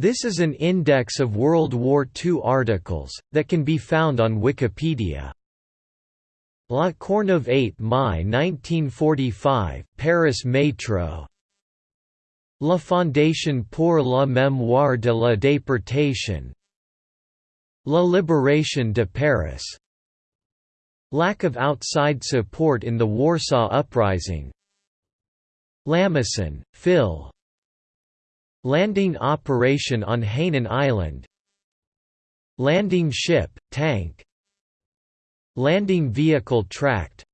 This is an index of World War II articles, that can be found on Wikipedia. La Courneuve 8 Mai 1945, Paris Métro La Fondation pour la mémoire de la déportation. La Libération de Paris. Lack of outside support in the Warsaw Uprising. Lamason, Phil Landing operation on Hainan Island. Landing ship, tank. Landing vehicle tracked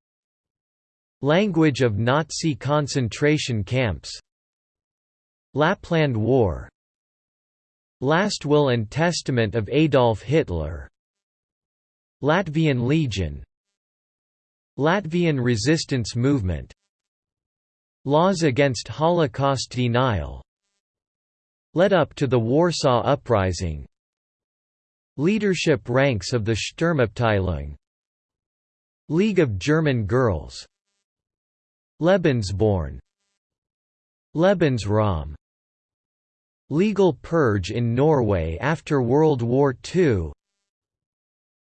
Language of Nazi concentration camps. Lapland War. Last Will and Testament of Adolf Hitler. Latvian Legion. Latvian resistance movement. Laws against Holocaust denial led up to the Warsaw Uprising. Leadership ranks of the Sturmabteilung. League of German Girls. Lebensborn. Lebensraum. Legal purge in Norway after World War II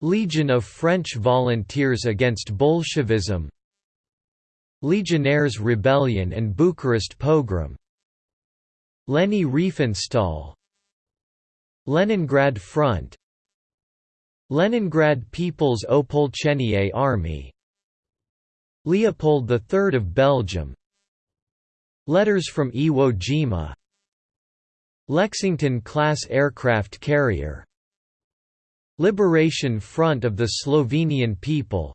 Legion of French Volunteers against Bolshevism. Legionnaires' Rebellion and Bucharest pogrom Leni Riefenstahl. Leningrad Front. Leningrad People's Opolchenie Army. Leopold III of Belgium. Letters from Iwo Jima. Lexington-class aircraft carrier. Liberation Front of the Slovenian people.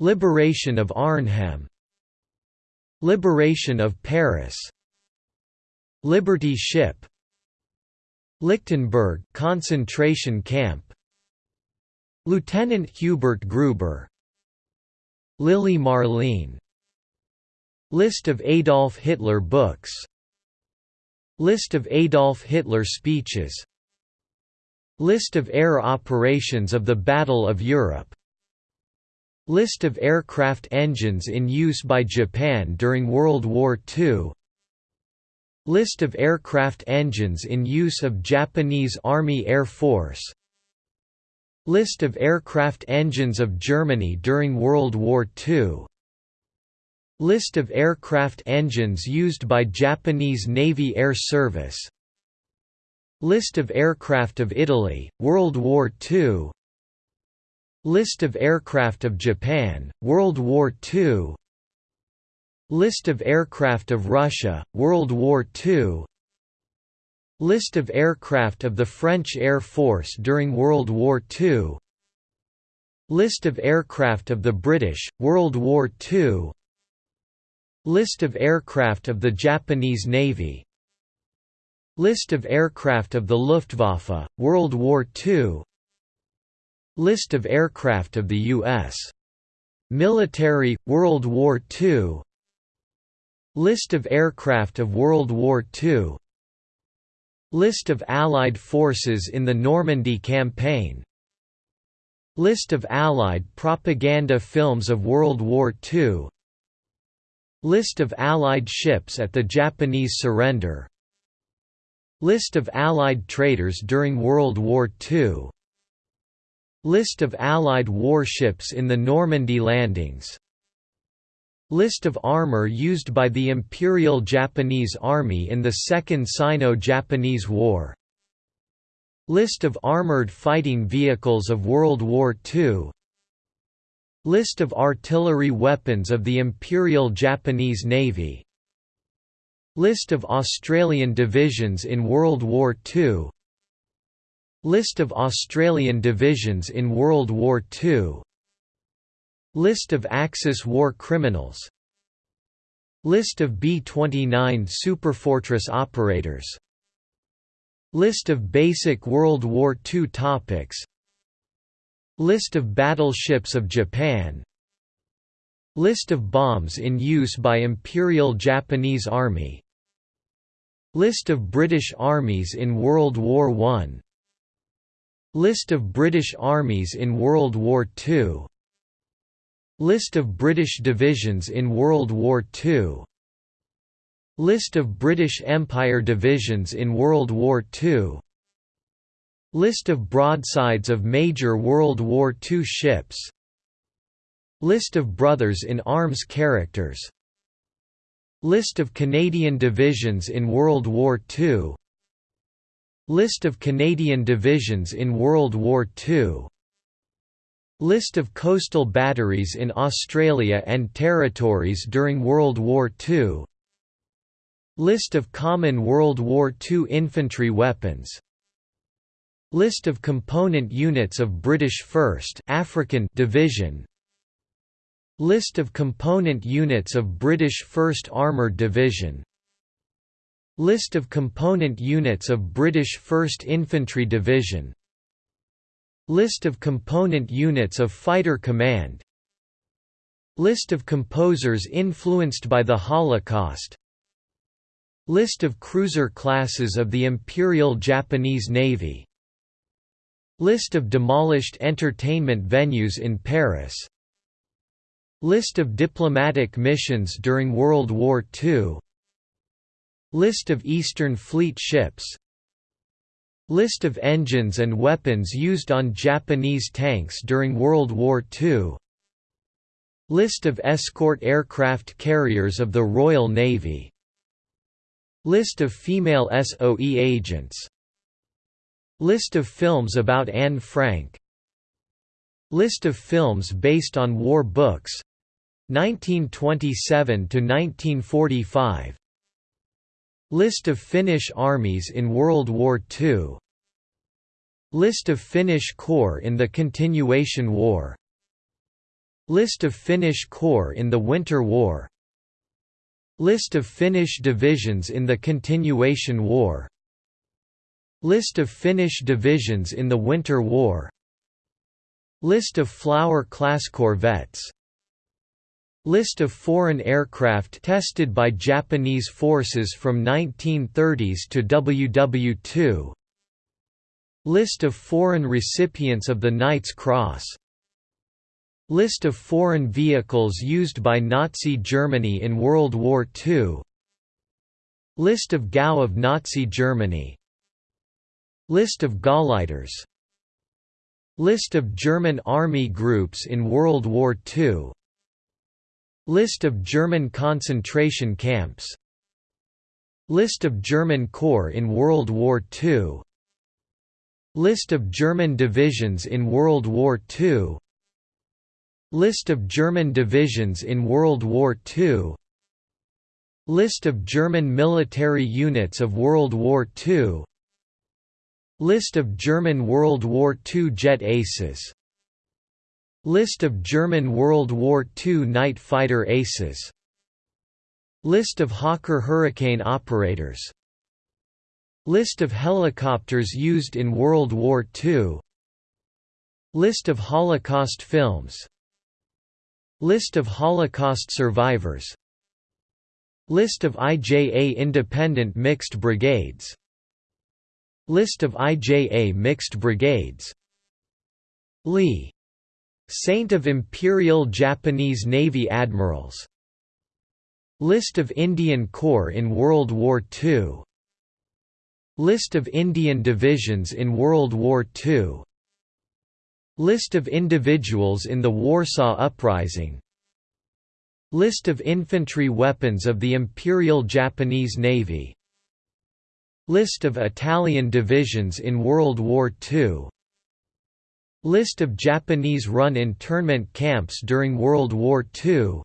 Liberation of Arnhem. Liberation of Paris Liberty Ship Lichtenberg concentration camp Lieutenant Hubert Gruber Lili Marleen List of Adolf Hitler books List of Adolf Hitler speeches List of air operations of the Battle of Europe List of aircraft engines in use by Japan during World War II List of aircraft engines in use of Japanese Army Air Force. List of aircraft engines of Germany during World War II List of aircraft engines used by Japanese Navy Air Service. List of aircraft of Italy, World War II List of aircraft of Japan, World War II List of aircraft of Russia, World War II List of aircraft of the French Air Force during World War II List of aircraft of the British, World War II List of aircraft of the Japanese Navy. List of aircraft of the Luftwaffe, World War II List of aircraft of the U.S. military, World War II List of aircraft of World War II List of Allied forces in the Normandy Campaign. List of Allied propaganda films of World War II List of Allied ships at the Japanese surrender. List of Allied traitors during World War II List of Allied warships in the Normandy landings List of armor used by the Imperial Japanese Army in the Second Sino-Japanese War. List of armored fighting vehicles of World War II List of artillery weapons of the Imperial Japanese Navy. List of Australian divisions in World War II List of Australian divisions in World War II List of Axis war criminals. List of B-29 Superfortress operators. List of basic World War II topics. List of battleships of Japan. List of bombs in use by Imperial Japanese Army. List of British armies in World War I List of British armies in World War II List of British divisions in World War II List of British Empire divisions in World War II List of broadsides of major World War II ships. List of Brothers in Arms characters. List of Canadian divisions in World War II List of Canadian divisions in World War II List of coastal batteries in Australia and territories during World War II List of common World War II infantry weapons. List of component units of British 1st African Division. List of component units of British 1st Armoured Division. List of component units of British 1st Infantry Division List of component units of Fighter Command. List of composers influenced by the Holocaust. List of cruiser classes of the Imperial Japanese Navy. List of demolished entertainment venues in Paris. List of diplomatic missions during World War II List of Eastern Fleet ships List of engines and weapons used on Japanese tanks during World War II List of escort aircraft carriers of the Royal Navy. List of female SOE agents. List of films about Anne Frank. List of films based on war books. 1927 to 1945 List of Finnish armies in World War II List of Finnish Corps in the Continuation War. List of Finnish Corps in the Winter War. List of Finnish divisions in the Continuation War. List of Finnish divisions in the Winter War. List of Flower-class corvettes List of foreign aircraft tested by Japanese forces from 1930s to WW2 List of foreign recipients of the Knight's Cross. List of foreign vehicles used by Nazi Germany in World War II List of Gaue of Nazi Germany. List of Gauleiters. List of German army groups in World War II List of German concentration camps. List of German corps in World War II List of German divisions in World War II List of German divisions in World War II List of German military units of World War II List of German World War II jet aces List of German World War II night fighter aces. List of Hawker Hurricane operators. List of helicopters used in World War II List of Holocaust films. List of Holocaust survivors. List of IJA independent mixed brigades. List of IJA mixed brigades. Lee. Saint of Imperial Japanese Navy Admirals. List of Indian Corps in World War II List of Indian divisions in World War II List of individuals in the Warsaw Uprising. List of infantry weapons of the Imperial Japanese Navy. List of Italian divisions in World War II List of Japanese-run internment camps during World War II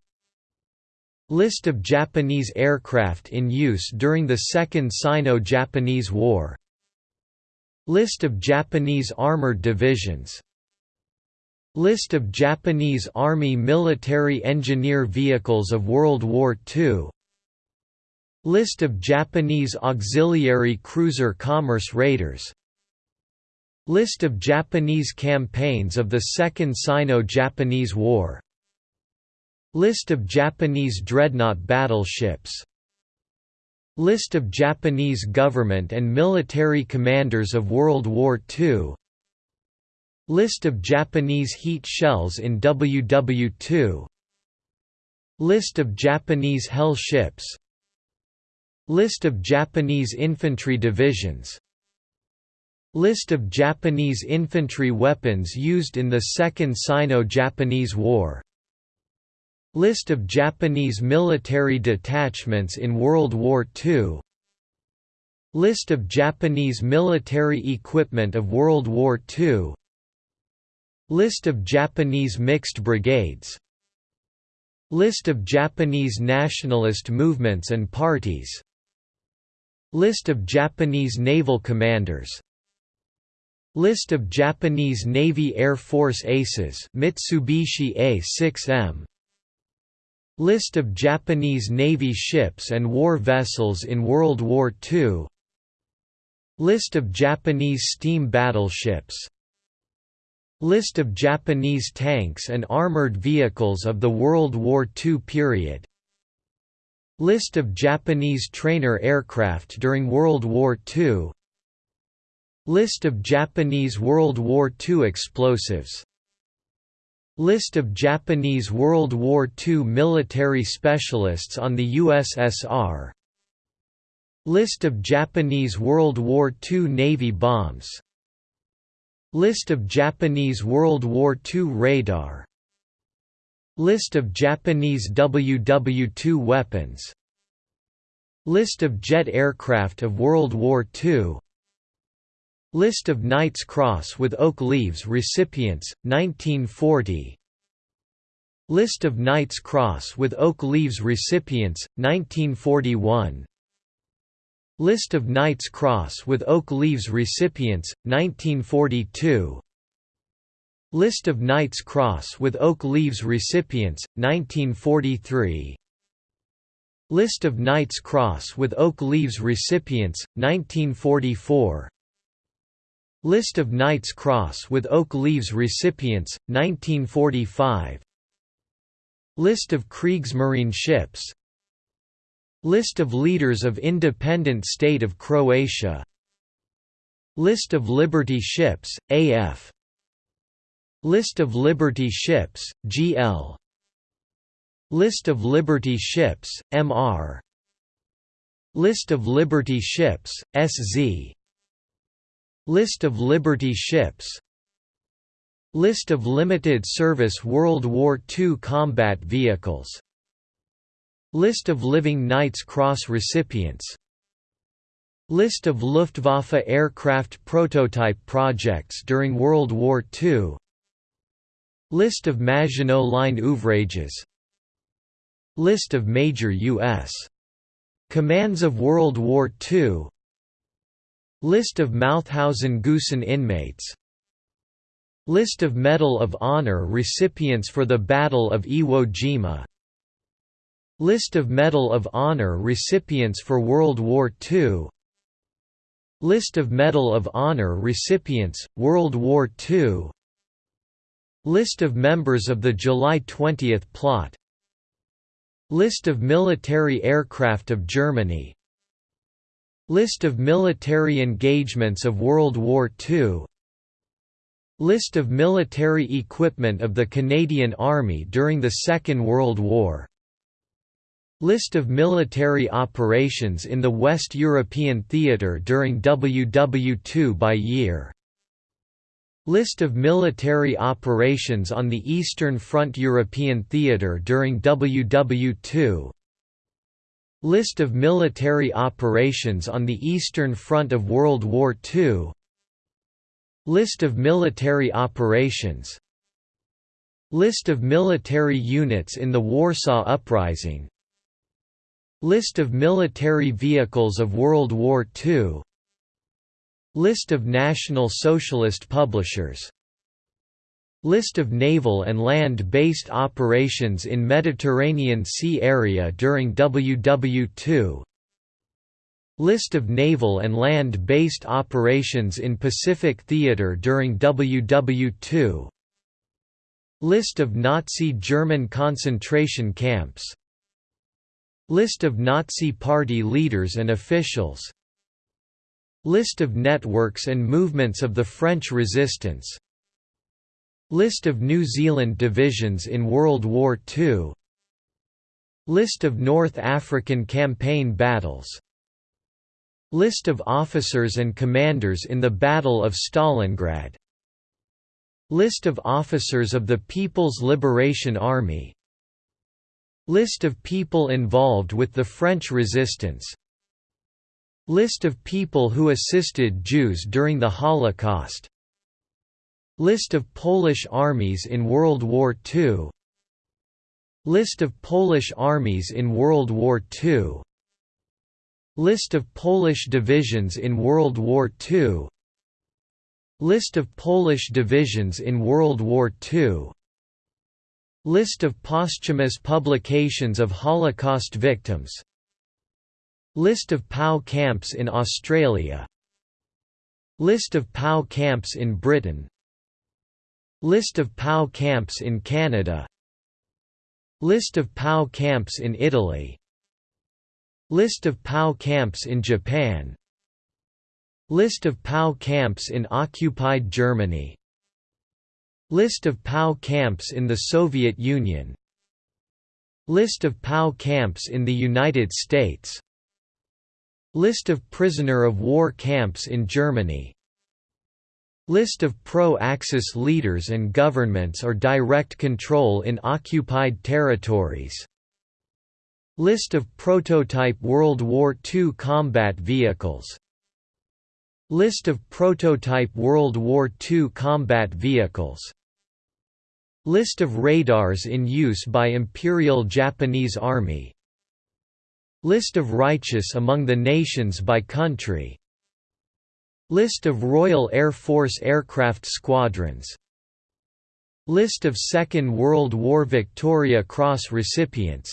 List of Japanese aircraft in use during the Second Sino-Japanese War. List of Japanese armored divisions. List of Japanese Army military engineer vehicles of World War II List of Japanese auxiliary cruiser commerce raiders List of Japanese campaigns of the Second Sino-Japanese War. List of Japanese dreadnought battleships. List of Japanese government and military commanders of World War II List of Japanese heat shells in WW2 List of Japanese Hell ships. List of Japanese infantry divisions List of Japanese infantry weapons used in the Second Sino-Japanese War. List of Japanese military detachments in World War II List of Japanese military equipment of World War II List of Japanese mixed brigades. List of Japanese nationalist movements and parties. List of Japanese naval commanders List of Japanese Navy Air Force aces Mitsubishi A6M List of Japanese Navy ships and war vessels in World War II List of Japanese steam battleships. List of Japanese tanks and armored vehicles of the World War II period. List of Japanese trainer aircraft during World War II List of Japanese World War II explosives. List of Japanese World War II military specialists on the USSR List of Japanese World War II Navy bombs. List of Japanese World War II radar. List of Japanese WW-2 weapons. List of jet aircraft of World War II List of Knight's Cross with Oak Leaves recipients, 1940 List of Knight's Cross with Oak Leaves recipients, 1941 List of Knight's Cross with Oak Leaves recipients, 1942 List of Knight's Cross with Oak Leaves recipients, 1943 List of Knight's Cross with Oak Leaves recipients, 1944 List of Knight's Cross with Oak Leaves recipients, 1945 List of Kriegsmarine ships. List of leaders of independent state of Croatia. List of Liberty ships, AF List of Liberty ships, GL List of Liberty ships, MR List of Liberty ships, SZ List of Liberty ships. List of limited service World War II combat vehicles. List of Living Knight's Cross recipients. List of Luftwaffe aircraft prototype projects during World War II List of Maginot Line ouvrages. List of major U.S. commands of World War II List of Mauthausen-Gusen inmates. List of Medal of Honor recipients for the Battle of Iwo Jima. List of Medal of Honor recipients for World War II List of Medal of Honor recipients, World War II List of members of the July 20 plot. List of military aircraft of Germany List of military engagements of World War II List of military equipment of the Canadian Army during the Second World War. List of military operations in the West European Theatre during WW2 by year. List of military operations on the Eastern Front European Theatre during WW2 List of military operations on the Eastern Front of World War II List of military operations. List of military units in the Warsaw Uprising. List of military vehicles of World War II List of National Socialist publishers List of naval and land-based operations in Mediterranean Sea area during WW2 List of naval and land-based operations in Pacific Theater during WW2 List of Nazi German concentration camps. List of Nazi Party leaders and officials. List of networks and movements of the French resistance List of New Zealand divisions in World War II List of North African campaign battles. List of officers and commanders in the Battle of Stalingrad. List of officers of the People's Liberation Army. List of people involved with the French resistance. List of people who assisted Jews during the Holocaust List of Polish armies in World War II List of Polish armies in World War II List of Polish divisions in World War II List of Polish divisions in World War II List of posthumous publications of Holocaust victims. List of POW camps in Australia. List of POW camps in Britain List of POW camps in Canada. List of POW camps in Italy. List of POW camps in Japan. List of POW camps in occupied Germany. List of POW camps in the Soviet Union. List of POW camps in the United States. List of prisoner of war camps in Germany List of pro-Axis leaders and governments or direct control in occupied territories. List of prototype World War II combat vehicles. List of prototype World War II combat vehicles. List of radars in use by Imperial Japanese Army. List of righteous among the nations by country List of Royal Air Force aircraft squadrons. List of Second World War Victoria Cross recipients.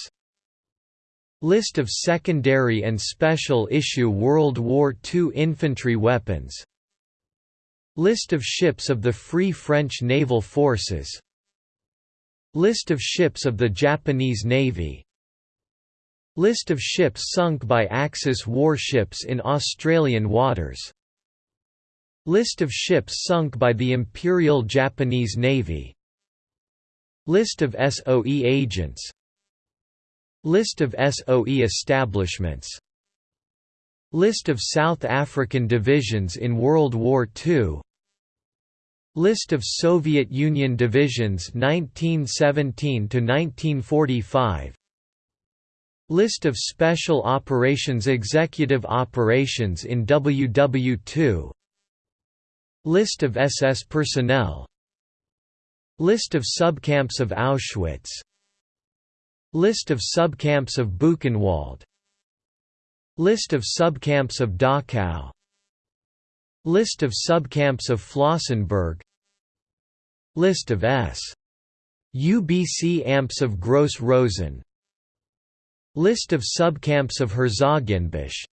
List of secondary and special issue World War II infantry weapons. List of ships of the Free French Naval Forces. List of ships of the Japanese Navy. List of ships sunk by Axis warships in Australian waters List of ships sunk by the Imperial Japanese Navy. List of SOE agents. List of SOE establishments. List of South African divisions in World War II List of Soviet Union divisions 1917 to 1945 List of Special Operations Executive Operations in WW2 List of SS personnel. List of subcamps of Auschwitz. List of subcamps of Buchenwald. List of subcamps of Dachau. List of subcamps of Flossenburg. List of S. UBC amps of Gross Rosen. List of subcamps of Herzogenbusch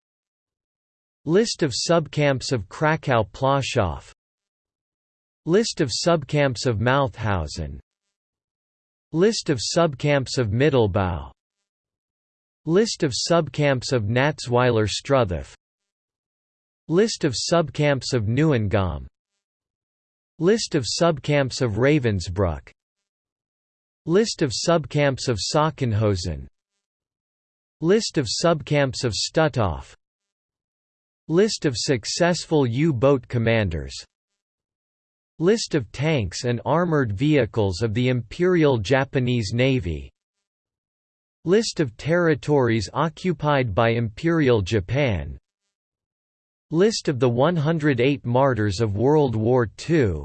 List of subcamps of Krakow-Plaszow List of subcamps of Mauthausen. List of subcamps of Mittelbau List of subcamps of Natzweiler Struthof List of subcamps of Neuengamme List of subcamps of Ravensbrück. List of subcamps of Sachsenhausen. List of subcamps of Stutthof. List of successful U-boat commanders List of tanks and armored vehicles of the Imperial Japanese Navy. List of territories occupied by Imperial Japan. List of the 108 martyrs of World War II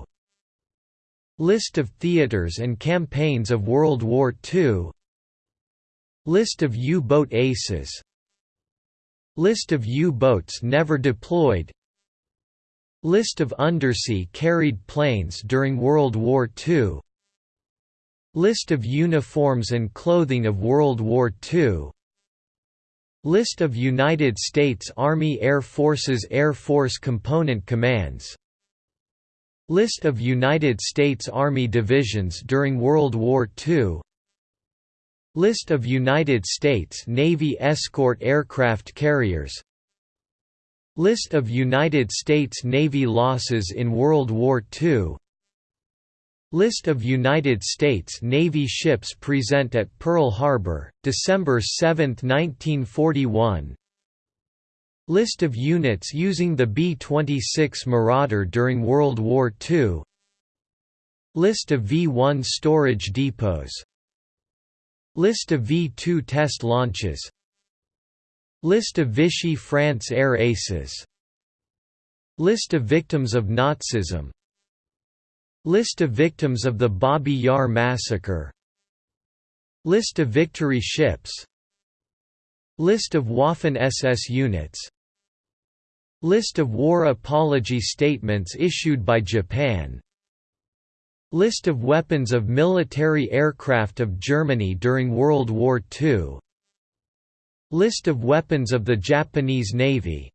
List of theaters and campaigns of World War II List of U-boat aces. List of U-boats never deployed List of undersea carried planes during World War II List of uniforms and clothing of World War II List of United States Army Air Forces Air Force Component Commands. List of United States Army divisions during World War II List of United States Navy escort aircraft carriers List of United States Navy losses in World War II List of United States Navy ships present at Pearl Harbor, December 7, 1941 List of units using the B-26 Marauder during World War II List of V-1 storage depots. List of V-2 test launches List of Vichy France air aces. List of victims of Nazism. List of victims of the Babi Yar massacre. List of victory ships. List of Waffen-SS units. List of war apology statements issued by Japan. List of weapons of military aircraft of Germany during World War II List of weapons of the Japanese Navy.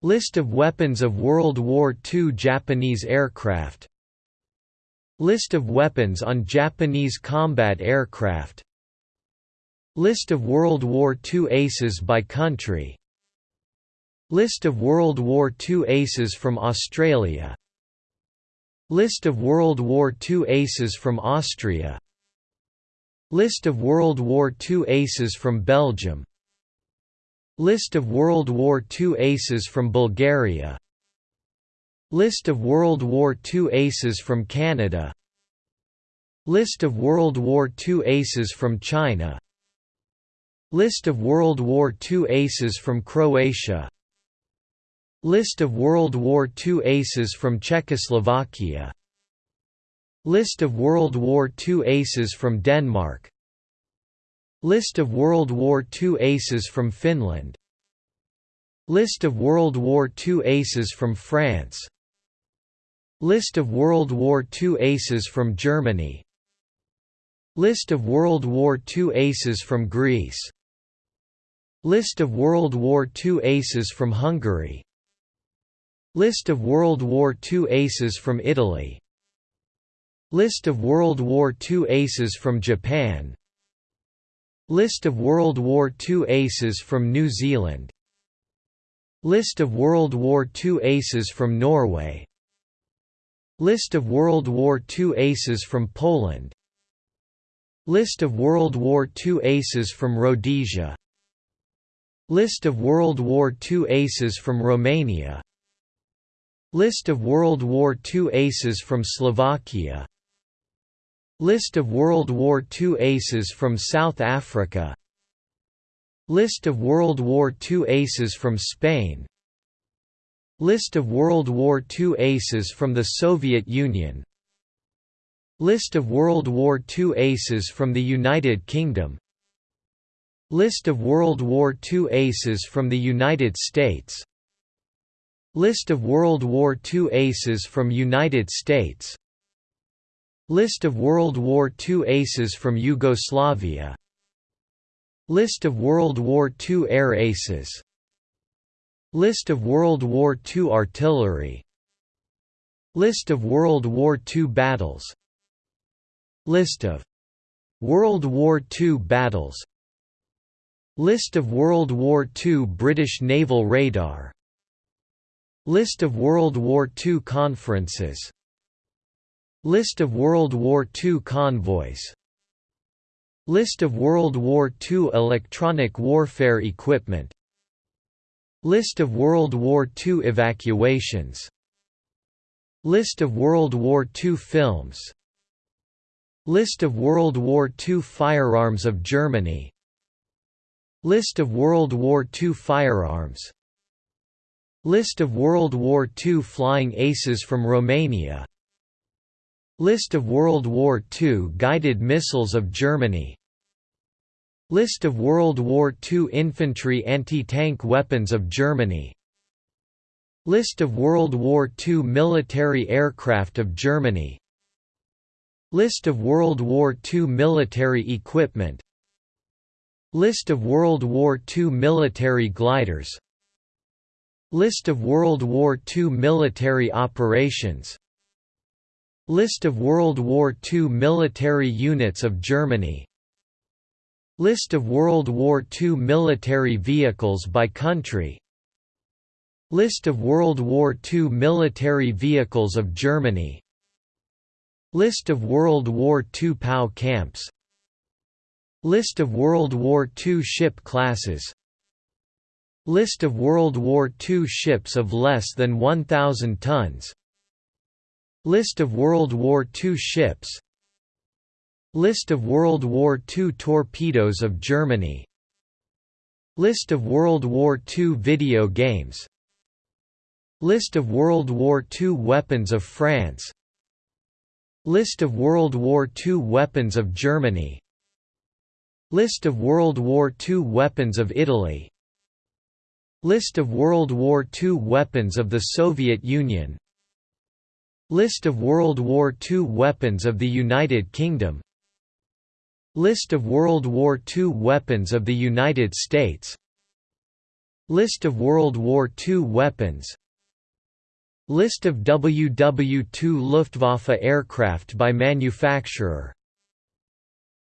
List of weapons of World War II Japanese aircraft. List of weapons on Japanese combat aircraft. List of World War II aces by country. List of World War II aces from Australia. List of World War II aces from Austria List of World War II aces from Belgium. List of World War II aces from Bulgaria. List of World War II aces from Canada. List of World War II aces from China. List of World War II aces from Croatia. List of World War II aces from Czechoslovakia List of World War II aces from Denmark. List of World War II aces from Finland. List of World War II aces from France. List of World War II aces from Germany. List of World War II aces from Greece. List of World War II aces from Hungary. List of World War II aces from Italy List of World War II aces from Japan. List of World War II aces from New Zealand. List of World War II aces from Norway. List of World War II aces from Poland. List of World War II aces from Rhodesia. List of World War II aces from Romania. List of World War II aces from Slovakia List of World War II aces from South Africa. List of World War II aces from Spain. List of World War II aces from the Soviet Union. List of World War II aces from the United Kingdom. List of World War II aces from the United States. List of World War II aces from United States List of World War II aces from Yugoslavia. List of World War II air aces. List of World War II artillery. List of World War II battles. List of World War II battles. List of World War II British naval radar. List of World War II conferences List of World War II convoys. List of World War II electronic warfare equipment. List of World War II evacuations. List of World War II films. List of World War II firearms of Germany. List of World War II firearms. List of World War II flying aces from Romania List of World War II guided missiles of Germany. List of World War II infantry anti-tank weapons of Germany. List of World War II military aircraft of Germany. List of World War II military equipment. List of World War II military gliders. List of World War II military operations List of World War II military units of Germany. List of World War II military vehicles by country. List of World War II military vehicles of Germany. List of World War II POW camps. List of World War II ship classes. List of World War II ships of less than 1,000 tons List of World War II ships. List of World War II torpedoes of Germany. List of World War II video games. List of World War II weapons of France. List of World War II weapons of Germany. List of World War II weapons of Italy. List of World War II weapons of the Soviet Union List of World War II weapons of the United Kingdom. List of World War II weapons of the United States. List of World War II weapons. List of WW2 Luftwaffe aircraft by manufacturer.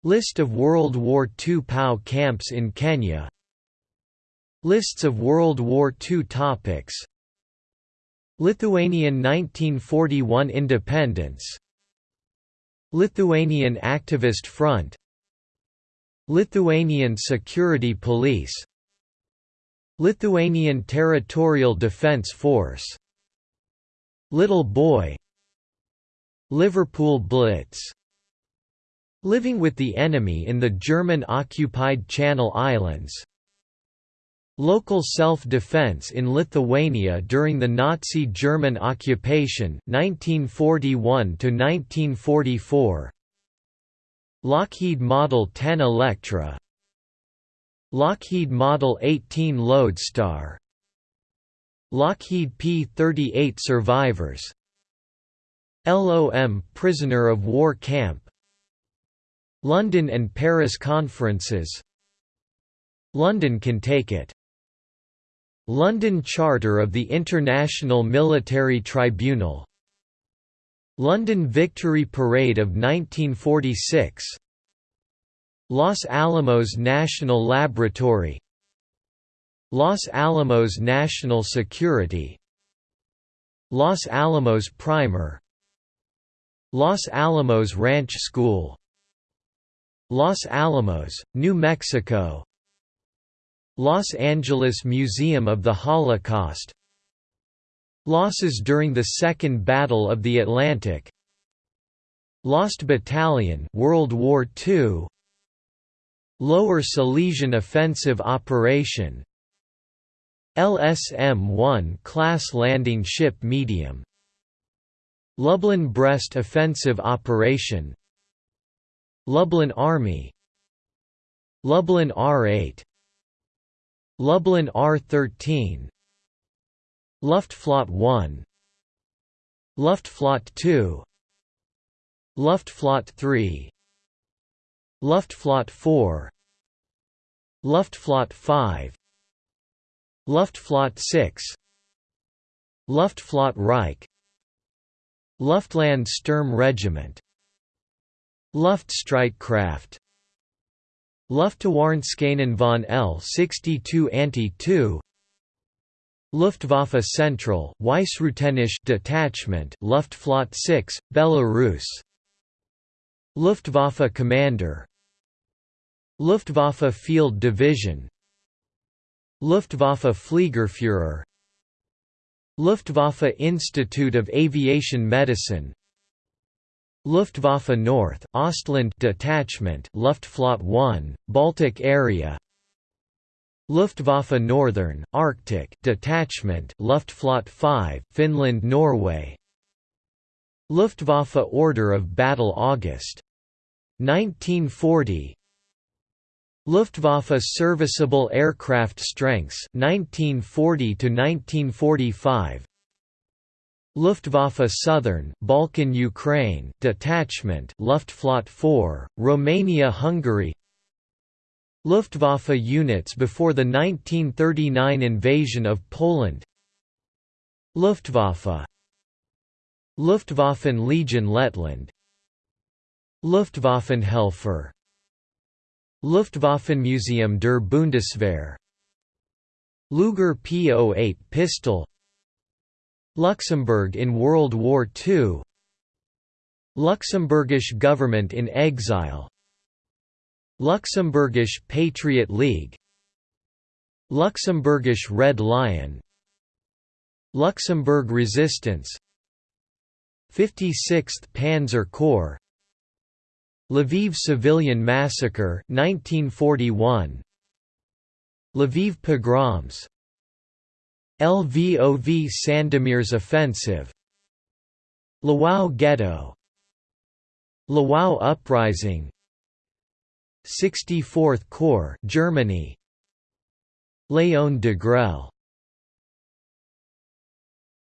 List of World War II POW camps in Kenya. Lists of World War II topics Lithuanian 1941 independence. Lithuanian Activist Front. Lithuanian Security Police. Lithuanian Territorial Defence Force. Little Boy. Liverpool Blitz. Living with the enemy in the German-occupied Channel Islands Local self-defense in Lithuania during the Nazi German occupation 1941 1944 Lockheed Model 10 Electra. Lockheed Model 18 Lodestar. Lockheed P-38 survivors. LOM prisoner of war camp. London and Paris conferences. London can take it London Charter of the International Military Tribunal. London Victory Parade of 1946 Los Alamos National Laboratory. Los Alamos National Security. Los Alamos Primer. Los Alamos Ranch School. Los Alamos, New Mexico Los Angeles Museum of the Holocaust. Losses during the Second Battle of the Atlantic. Lost Battalion World War II Lower Silesian Offensive Operation. LSM-1 class landing ship medium. Lublin-Brest Offensive Operation. Lublin Army. Lublin R-8 Lublin R-13 Luftflotte 1 Luftflotte 2 Luftflotte 3 Luftflotte 4 Luftflotte 5 Luftflotte 6 Luftflotte Reich. Luftland Sturm Regiment. Luftstreitkraft Luftwarnskenen von L-62 Anti-2 Luftwaffe Central Weissruthenien Detachment Luftflotte 6, Belarus. Luftwaffe Commander. Luftwaffe Field Division. Luftwaffe Fliegerführer. Luftwaffe Institute of Aviation Medicine Luftwaffe North, Ostland Detachment Luftflotte 1, Baltic Area. Luftwaffe Northern, Arctic Detachment Luftflotte 5, Finland Norway. Luftwaffe Order of Battle August. 1940 Luftwaffe Serviceable Aircraft Strengths 1940 to 1945 Luftwaffe Southern Balkan Ukraine Detachment Luftflotte 4 Romania Hungary. Luftwaffe units before the 1939 invasion of Poland. Luftwaffe. Luftwaffen Legion Lettland. Luftwaffenhelfer. Luftwaffenmuseum der Bundeswehr. Luger P-08 pistol Luxembourg in World War II Luxembourgish government in exile. Luxembourgish Patriot League. Luxembourgish Red Lion. Luxembourg Resistance. 56th Panzer Corps. Lviv Civilian Massacre 1941 Lviv pogroms Lvov Sandomierz Offensive. Lwów Ghetto. Lwów Uprising. 64th Corps Germany. Leon Degrelle